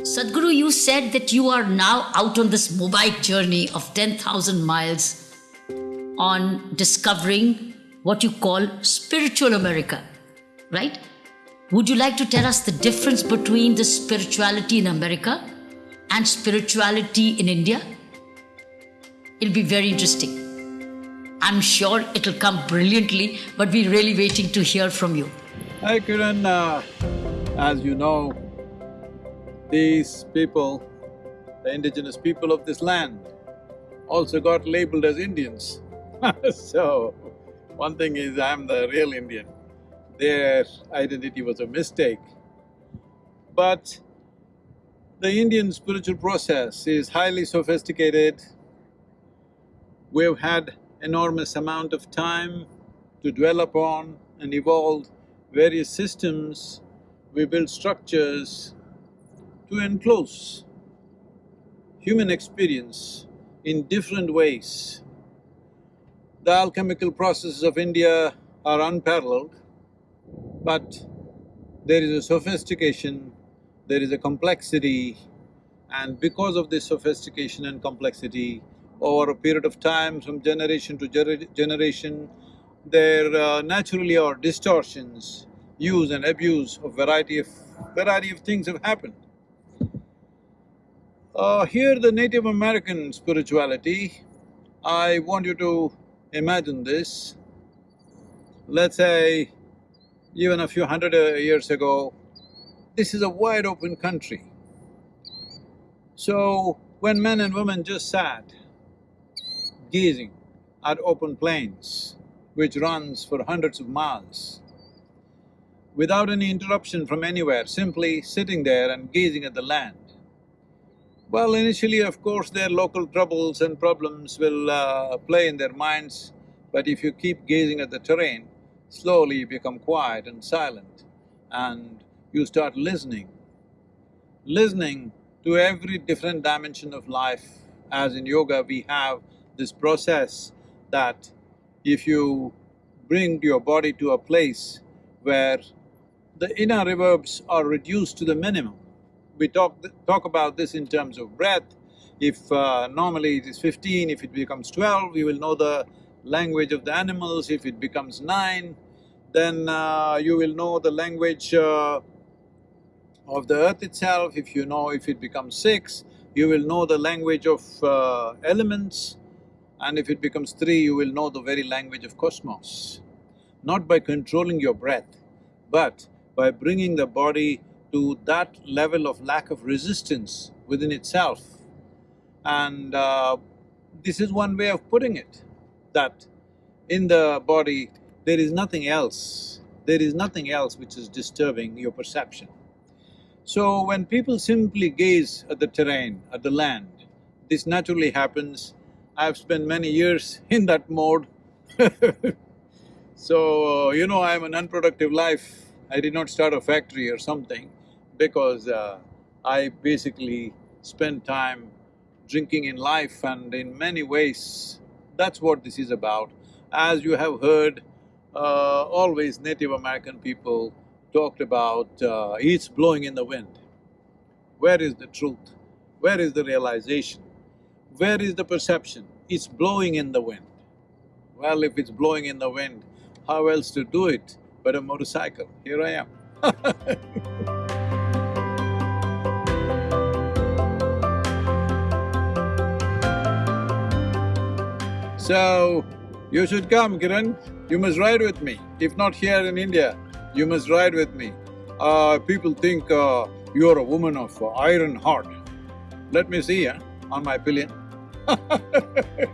Sadhguru, you said that you are now out on this mobile journey of 10,000 miles on discovering what you call spiritual America, right? Would you like to tell us the difference between the spirituality in America and spirituality in India? It'll be very interesting. I'm sure it'll come brilliantly, but we're really waiting to hear from you. Hi Kiran, uh, as you know, these people, the indigenous people of this land, also got labeled as Indians. so, one thing is I'm the real Indian. Their identity was a mistake. But the Indian spiritual process is highly sophisticated. We've had enormous amount of time to dwell upon and evolve various systems. We build structures to enclose human experience in different ways. The alchemical processes of India are unparalleled, but there is a sophistication, there is a complexity, and because of this sophistication and complexity, over a period of time, from generation to ger generation, there uh, naturally are distortions, use and abuse of variety of… variety of things have happened. Uh, here the Native American spirituality, I want you to imagine this. Let's say even a few hundred uh, years ago, this is a wide open country. So, when men and women just sat gazing at open plains, which runs for hundreds of miles, without any interruption from anywhere, simply sitting there and gazing at the land, well, initially of course their local troubles and problems will uh, play in their minds, but if you keep gazing at the terrain, slowly you become quiet and silent and you start listening. Listening to every different dimension of life, as in yoga we have this process that if you bring your body to a place where the inner reverbs are reduced to the minimum, we talk… talk about this in terms of breath. If uh, normally it is fifteen, if it becomes twelve, we will know the language of the animals. If it becomes nine, then uh, you will know the language uh, of the earth itself. If you know if it becomes six, you will know the language of uh, elements. And if it becomes three, you will know the very language of cosmos. Not by controlling your breath, but by bringing the body to that level of lack of resistance within itself. And uh, this is one way of putting it, that in the body there is nothing else, there is nothing else which is disturbing your perception. So when people simply gaze at the terrain, at the land, this naturally happens. I've spent many years in that mode So, you know, I'm an unproductive life. I did not start a factory or something because uh, I basically spend time drinking in life and in many ways, that's what this is about. As you have heard, uh, always Native American people talked about, uh, it's blowing in the wind. Where is the truth? Where is the realization? Where is the perception? It's blowing in the wind. Well, if it's blowing in the wind, how else to do it but a motorcycle? Here I am So, you should come, Kiran. You must ride with me. If not here in India, you must ride with me. Uh, people think uh, you're a woman of uh, iron heart. Let me see, eh, on my pillion